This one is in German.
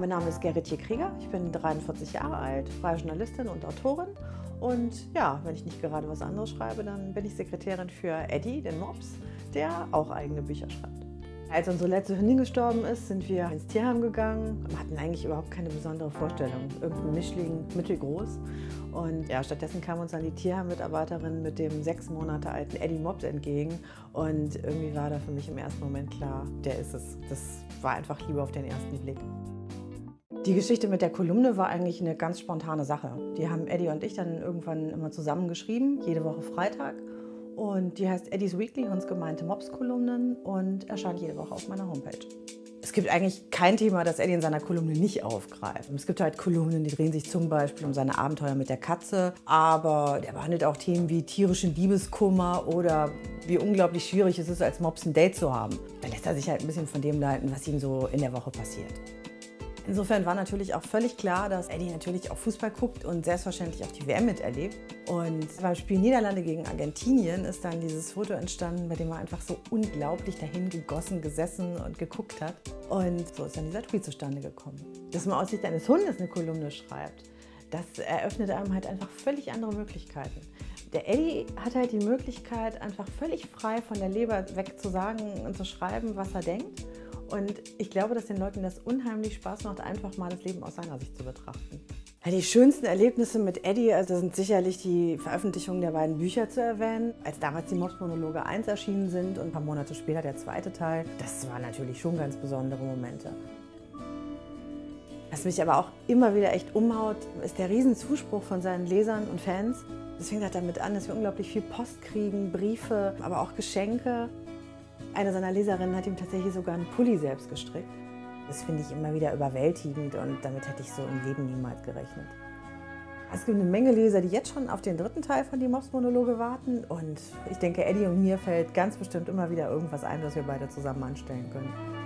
Mein Name ist Gerritje Krieger, ich bin 43 Jahre alt, freie Journalistin und Autorin. Und ja, wenn ich nicht gerade was anderes schreibe, dann bin ich Sekretärin für Eddie, den Mops, der auch eigene Bücher schreibt. Als unsere letzte Hündin gestorben ist, sind wir ins Tierheim gegangen. Wir hatten eigentlich überhaupt keine besondere Vorstellung. Irgendein Mischling, mittelgroß. Und ja, stattdessen kam uns dann die Tierheim-Mitarbeiterin mit dem sechs Monate alten Eddie Mops entgegen. Und irgendwie war da für mich im ersten Moment klar, der ist es. Das war einfach Liebe auf den ersten Blick. Die Geschichte mit der Kolumne war eigentlich eine ganz spontane Sache. Die haben Eddie und ich dann irgendwann immer zusammen geschrieben, jede Woche Freitag. Und die heißt Eddie's Weekly, uns gemeinte Mops-Kolumnen und erscheint jede Woche auf meiner Homepage. Es gibt eigentlich kein Thema, das Eddie in seiner Kolumne nicht aufgreift. Es gibt halt Kolumnen, die drehen sich zum Beispiel um seine Abenteuer mit der Katze, aber er behandelt auch Themen wie tierischen Liebeskummer oder wie unglaublich schwierig es ist, als Mops ein Date zu haben. Da lässt er sich halt ein bisschen von dem leiten, was ihm so in der Woche passiert. Insofern war natürlich auch völlig klar, dass Eddie natürlich auch Fußball guckt und selbstverständlich auch die WM miterlebt. Und beim Spiel Niederlande gegen Argentinien ist dann dieses Foto entstanden, bei dem er einfach so unglaublich dahin gegossen, gesessen und geguckt hat. Und so ist dann dieser Tweet zustande gekommen. Dass man aus Sicht eines Hundes eine Kolumne schreibt, das eröffnet einem halt einfach völlig andere Möglichkeiten. Der Eddie hat halt die Möglichkeit, einfach völlig frei von der Leber weg zu sagen und zu schreiben, was er denkt. Und ich glaube, dass den Leuten das unheimlich Spaß macht, einfach mal das Leben aus seiner Sicht zu betrachten. Die schönsten Erlebnisse mit Eddie also sind sicherlich die Veröffentlichung der beiden Bücher zu erwähnen. Als damals die Mops-Monologe 1 erschienen sind und ein paar Monate später der zweite Teil, das waren natürlich schon ganz besondere Momente. Was mich aber auch immer wieder echt umhaut, ist der Riesenzuspruch von seinen Lesern und Fans. Fängt halt damit an, dass wir unglaublich viel Post kriegen, Briefe, aber auch Geschenke. Eine seiner Leserinnen hat ihm tatsächlich sogar einen Pulli selbst gestrickt. Das finde ich immer wieder überwältigend und damit hätte ich so im Leben niemals gerechnet. Es gibt eine Menge Leser, die jetzt schon auf den dritten Teil von die Mops-Monologe warten und ich denke, Eddie und mir fällt ganz bestimmt immer wieder irgendwas ein, was wir beide zusammen anstellen können.